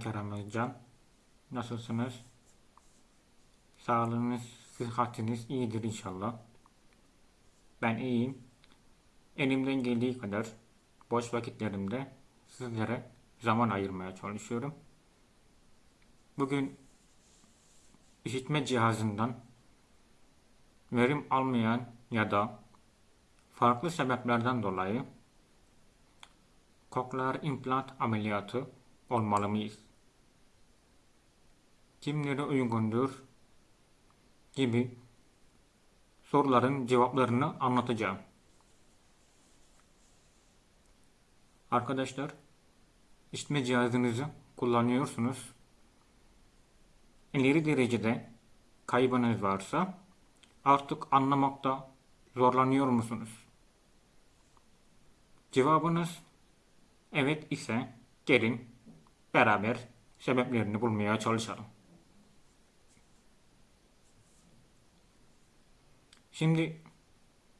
Kerem Özcan. Nasılsınız? Sağlığınız, sıhhatiniz iyidir inşallah. Ben iyiyim. Elimden geldiği kadar boş vakitlerimde sizlere zaman ayırmaya çalışıyorum. Bugün işitme cihazından verim almayan ya da farklı sebeplerden dolayı koklear implant ameliyatı olmalı mıyız? Kimlere uygundur? gibi soruların cevaplarını anlatacağım. Arkadaşlar, işitme cihazınızı kullanıyorsunuz. İleri derecede kaybınız varsa artık anlamakta zorlanıyor musunuz? Cevabınız evet ise gelin beraber sebeplerini bulmaya çalışalım. Şimdi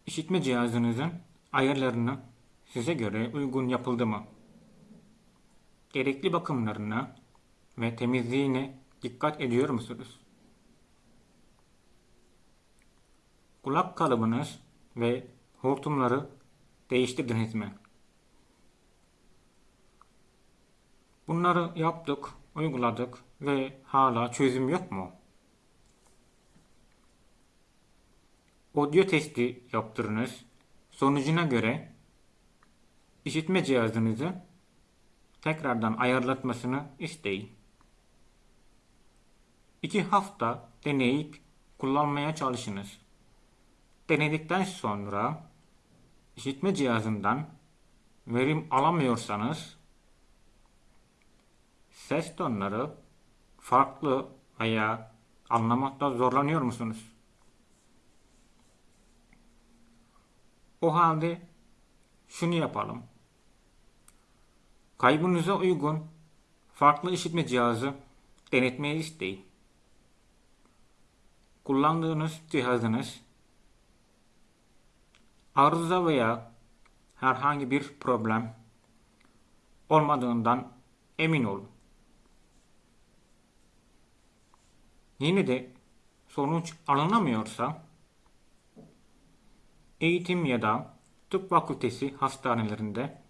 işitme cihazınızın ayarlarını size göre uygun yapıldı mı? Gerekli bakımlarına ve temizliğine dikkat ediyor musunuz? Kulak kalıbınız ve hortumları değiştirdiniz mi? Bunları yaptık, uyguladık ve hala çözüm yok mu? Audio testi yaptırınız. Sonucuna göre işitme cihazınızı tekrardan ayarlatmasını isteyin. 2 hafta deneyip kullanmaya çalışınız. Denedikten sonra işitme cihazından verim alamıyorsanız ses tonları farklı veya anlamakta zorlanıyor musunuz? O halde şunu yapalım. Kaybınıza uygun farklı işitme cihazı denetmeyi isteyin. Kullandığınız cihazınız arıza veya herhangi bir problem olmadığından emin olun. Yine de sonuç alınamıyorsa eğitim ya da tıp fakültesi hastanelerinde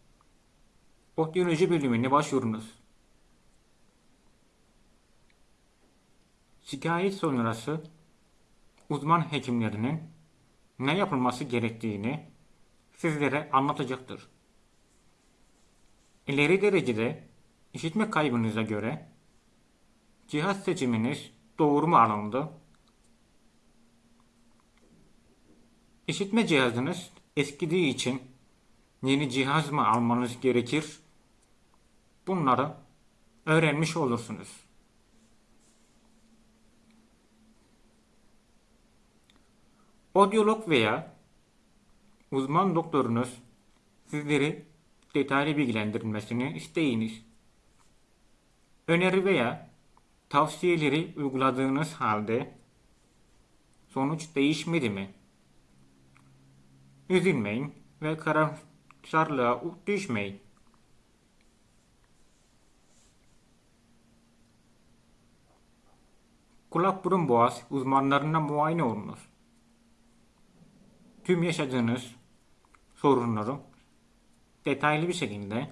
odyoloji bölümüne başvurunuz. Şikayet sonrası uzman hekimlerinin ne yapılması gerektiğini sizlere anlatacaktır. İleri derecede işitme kaybınıza göre cihaz seçiminiz doğru mu alındı İşitme cihazınız eskidiği için yeni cihaz mı almanız gerekir? Bunları öğrenmiş olursunuz. Odyolog veya uzman doktorunuz sizleri detaylı bilgilendirmesini isteyiniz. Öneri veya tavsiyeleri uyguladığınız halde sonuç değişmedi mi? Üzülmeyin ve karamsarlığa düşmeyin. Kulak burun boğaz uzmanlarına muayene olunuz. Tüm yaşadığınız sorunları detaylı bir şekilde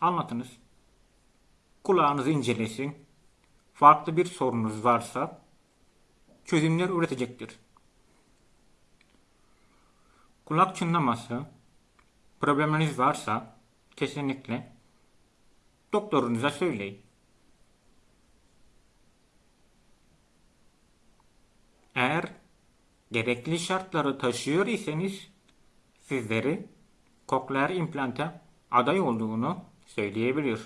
anlatınız. Kulağınızı incelesin. Farklı bir sorunuz varsa çözümler üretecektir. Kulak çınlaması probleminiz varsa kesinlikle doktorunuza söyleyin. Eğer gerekli şartları taşıyor iseniz sizleri kokleer implanta aday olduğunu söyleyebilir.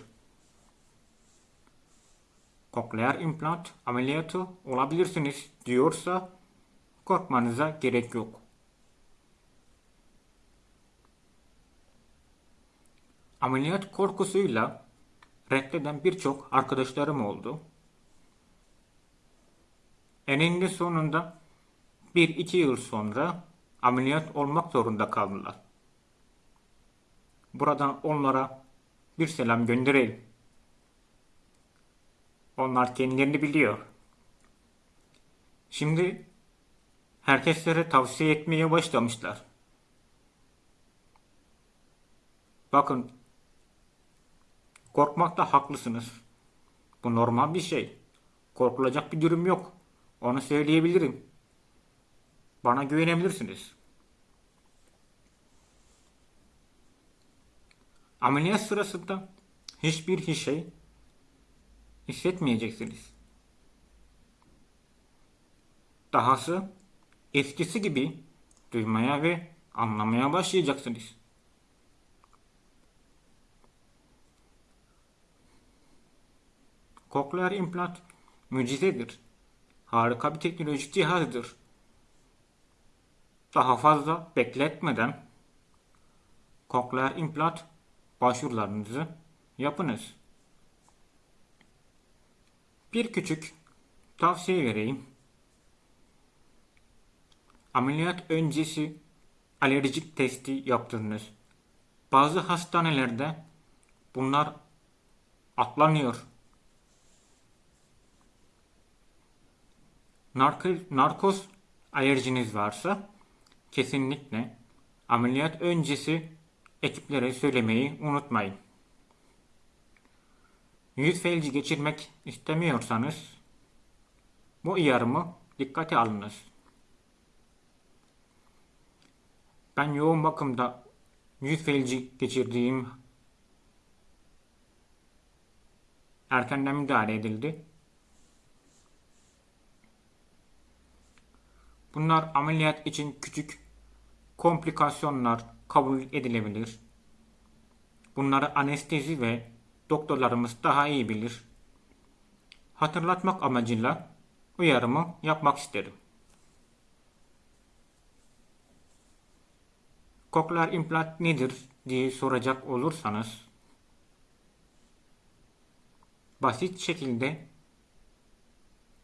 Kokleer implant ameliyatı olabilirsiniz diyorsa korkmanıza gerek yok. Ameliyat korkusuyla reddeden birçok arkadaşlarım oldu. Eninde sonunda bir iki yıl sonra ameliyat olmak zorunda kaldılar. Buradan onlara bir selam gönderelim. Onlar kendilerini biliyor. Şimdi herkeslere tavsiye etmeye başlamışlar. Bakın, korkmakta haklısınız. Bu normal bir şey. Korkulacak bir durum yok. Onu söyleyebilirim. Bana güvenebilirsiniz. Ameliyat sırasında hiçbir şey hissetmeyeceksiniz. Dahası eskisi gibi duymaya ve anlamaya başlayacaksınız. Kokleer implant mucizedir. Harika bir teknolojik cihazdır. Daha fazla bekletmeden kokleer implant başvurularınızı yapınız. Bir küçük tavsiye vereyim. Ameliyat öncesi alerjik testi yaptırınız. Bazı hastanelerde bunlar atlanıyor. Narkoz alerjiniz varsa kesinlikle ameliyat öncesi ekiplere söylemeyi unutmayın. Yüz felci geçirmek istemiyorsanız bu uyarımı dikkate alınız. Ben yoğun bakımda yüz felci geçirdiğim erkenden müdahale edildi. Bunlar ameliyat için küçük komplikasyonlar kabul edilebilir. Bunları anestezi ve doktorlarımız daha iyi bilir. Hatırlatmak amacıyla uyarımı yapmak isterim. Koklar implant nedir diye soracak olursanız basit şekilde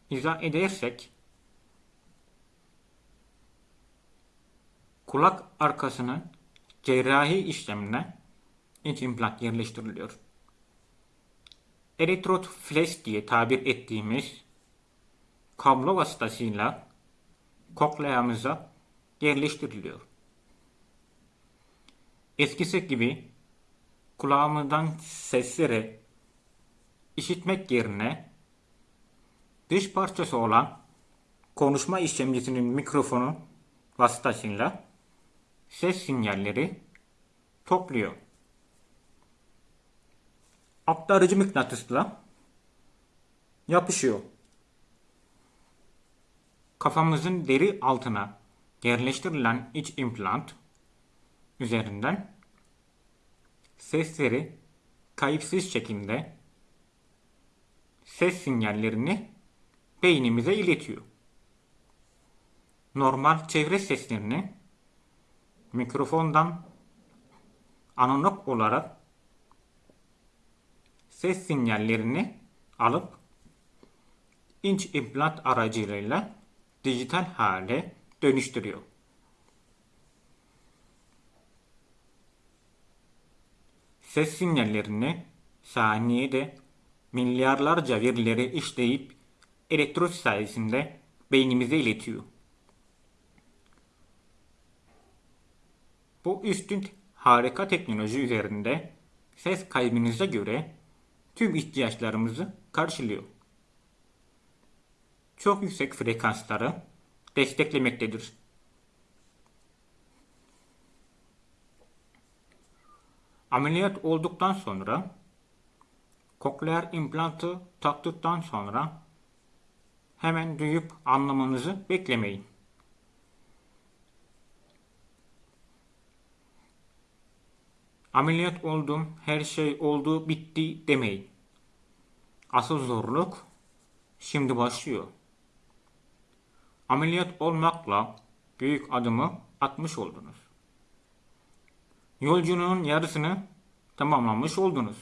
izah edersek kulak arkasının cerrahi işlemine iç implant yerleştiriliyor. Elektrot flash diye tabir ettiğimiz kablo vasıtasıyla kokleamıza yerleştiriliyor. Eskisi gibi kulağımızdan sesleri işitmek yerine dış parçası olan konuşma işlemcisinin mikrofonu vasıtasıyla ses sinyalleri topluyor. Aktarıcı mıknatısla yapışıyor. Kafamızın deri altına yerleştirilen iç implant üzerinden sesleri kayıpsız şekilde ses sinyallerini beynimize iletiyor. Normal çevre seslerini mikrofondan analog olarak ses sinyallerini alıp inç implant aracılığıyla dijital hale dönüştürüyor. Ses sinyallerini saniyede milyarlarca verileri işleyip elektronik sayesinde beynimize iletiyor. Bu üstün harika teknoloji üzerinde ses kaybınıza göre tüm ihtiyaçlarımızı karşılıyor. Çok yüksek frekansları desteklemektedir. Ameliyat olduktan sonra kokleer implantı taktıktan sonra hemen duyup anlamanızı beklemeyin. Ameliyat oldum, her şey oldu, bitti demeyin. Asıl zorluk şimdi başlıyor. Ameliyat olmakla büyük adımı atmış oldunuz. Yolculuğun yarısını tamamlamış oldunuz.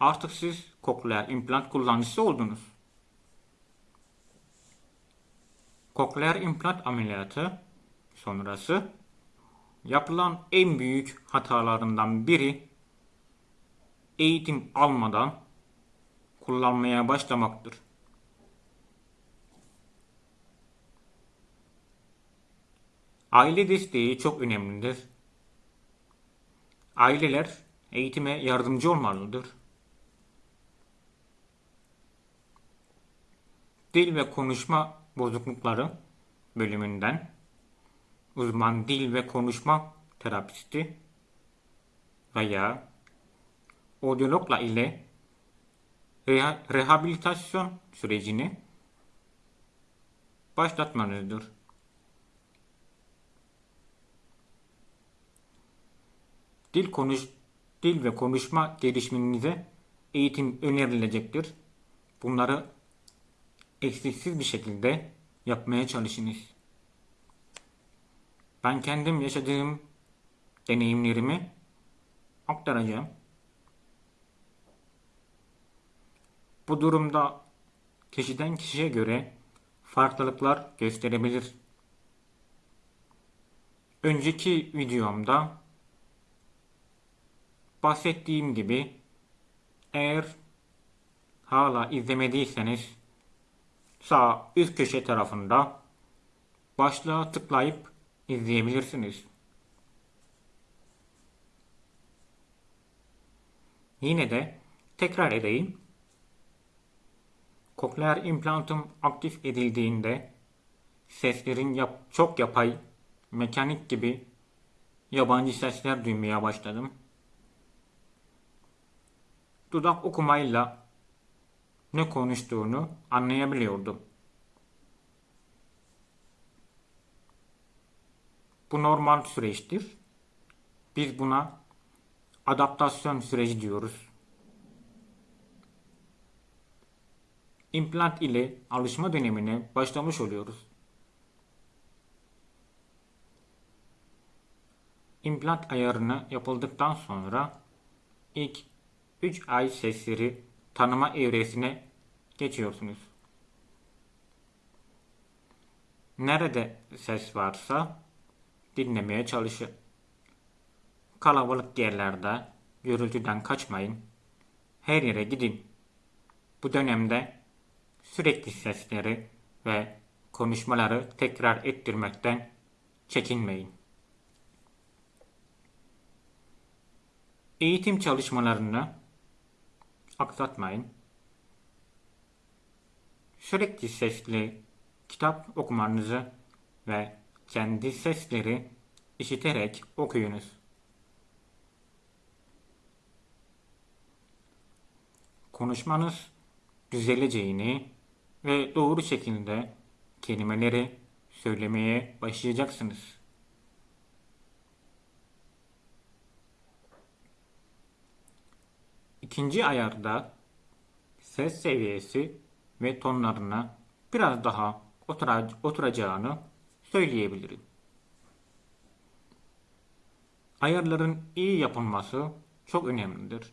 Artık siz kokleer implant kullanıcısı oldunuz. Kokleer implant ameliyatı sonrası yapılan en büyük hatalarından biri eğitim almadan kullanmaya başlamaktır. Aile desteği çok önemlidir. Aileler eğitime yardımcı olmalıdır. Dil ve konuşma bozuklukları bölümünden uzman dil ve konuşma terapisti veya audiologla ile reha- rehabilitasyon sürecini başlatmanızdır. Dil konuş dil ve konuşma gelişiminize eğitim önerilecektir. Bunları eksiksiz bir şekilde yapmaya çalışınız. Ben kendim yaşadığım deneyimlerimi aktaracağım. Bu durumda kişiden kişiye göre farklılıklar gösterebilir. Önceki videomda bahsettiğim gibi eğer hala izlemediyseniz sağ üst köşe tarafında başlığa tıklayıp izleyebilirsiniz. Yine de tekrar edeyim. Kokleer implantım aktif edildiğinde seslerin yap çok yapay, mekanik gibi yabancı sesler duymaya başladım. Dudak okumayla ne konuştuğunu anlayabiliyordum. Bu normal süreçtir. Biz buna adaptasyon süreci diyoruz. İmplant ile alışma dönemine başlamış oluyoruz. İmplant ayarını yapıldıktan sonra ilk 3 ay sesleri tanıma evresine geçiyorsunuz. Nerede ses varsa dinlemeye çalışın. Kalabalık yerlerde gürültüden kaçmayın. Her yere gidin. Bu dönemde sürekli sesleri ve konuşmaları tekrar ettirmekten çekinmeyin. Eğitim çalışmalarını aksatmayın. Sürekli sesli kitap okumanızı ve kendi sesleri işiterek okuyunuz. Konuşmanız düzeleceğini ve doğru şekilde kelimeleri söylemeye başlayacaksınız. İkinci ayarda ses seviyesi ve tonlarına biraz daha otura- oturacağını söyleyebilirim. Ayarların iyi yapılması çok önemlidir.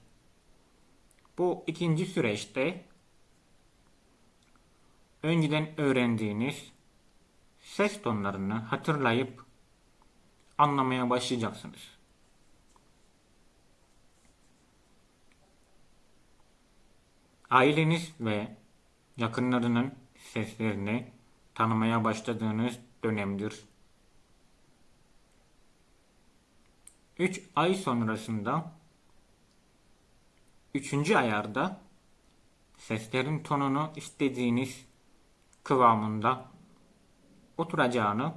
Bu ikinci süreçte önceden öğrendiğiniz ses tonlarını hatırlayıp anlamaya başlayacaksınız. Aileniz ve yakınlarının seslerini tanımaya başladığınız dönemdir. 3 ay sonrasında 3. ayarda seslerin tonunu istediğiniz kıvamında oturacağını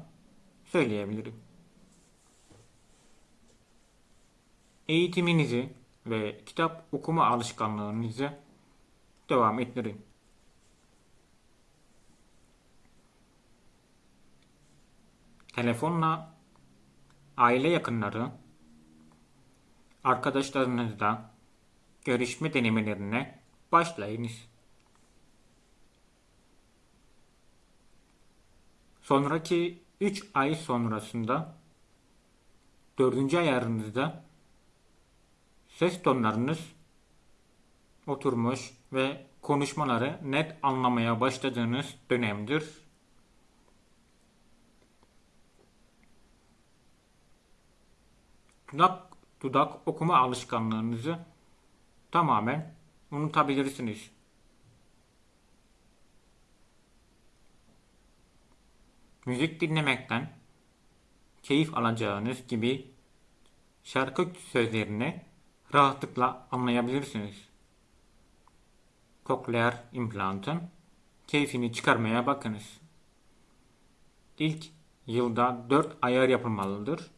söyleyebilirim. Eğitiminizi ve kitap okuma alışkanlığınızı devam ettirin. Telefonla aile yakınları, arkadaşlarınızla görüşme denemelerine başlayınız. Sonraki 3 ay sonrasında 4. ayarınızda ses tonlarınız oturmuş ve konuşmaları net anlamaya başladığınız dönemdir. dudak, dudak okuma alışkanlığınızı tamamen unutabilirsiniz. Müzik dinlemekten keyif alacağınız gibi şarkı sözlerini rahatlıkla anlayabilirsiniz. Kokleer implantın keyfini çıkarmaya bakınız. İlk yılda 4 ayar yapılmalıdır.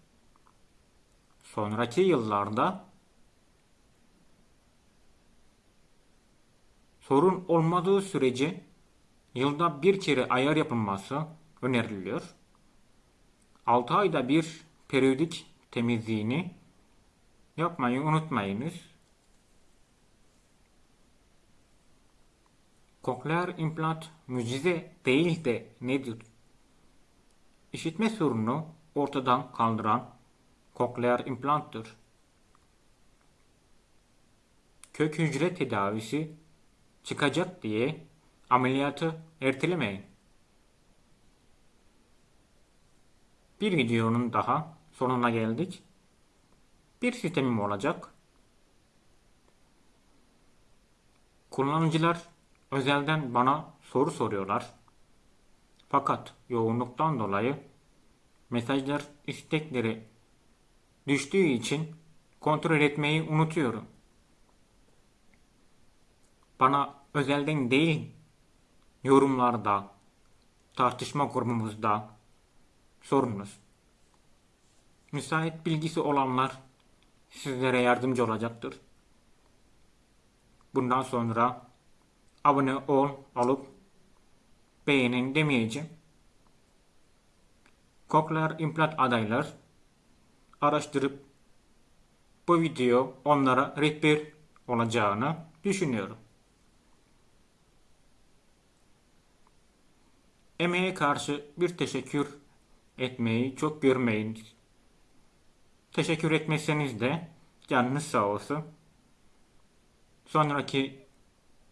Sonraki yıllarda sorun olmadığı sürece yılda bir kere ayar yapılması öneriliyor. 6 ayda bir periyodik temizliğini yapmayı unutmayınız. Kokleer implant mucize değil de nedir? İşitme sorununu ortadan kaldıran kokleer implanttır. Kök hücre tedavisi çıkacak diye ameliyatı ertelemeyin. Bir videonun daha sonuna geldik. Bir sistemim olacak. Kullanıcılar özelden bana soru soruyorlar. Fakat yoğunluktan dolayı mesajlar istekleri düştüğü için kontrol etmeyi unutuyorum. Bana özelden değil yorumlarda, tartışma grubumuzda sorunuz. Müsait bilgisi olanlar sizlere yardımcı olacaktır. Bundan sonra abone ol alıp beğenin demeyeceğim. Koklar implant adaylar araştırıp bu video onlara rehber olacağını düşünüyorum. Emeğe karşı bir teşekkür etmeyi çok görmeyin. Teşekkür etmeseniz de canınız sağ olsun. Sonraki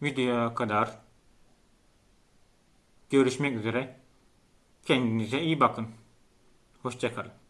videoya kadar görüşmek üzere. Kendinize iyi bakın. Hoşçakalın.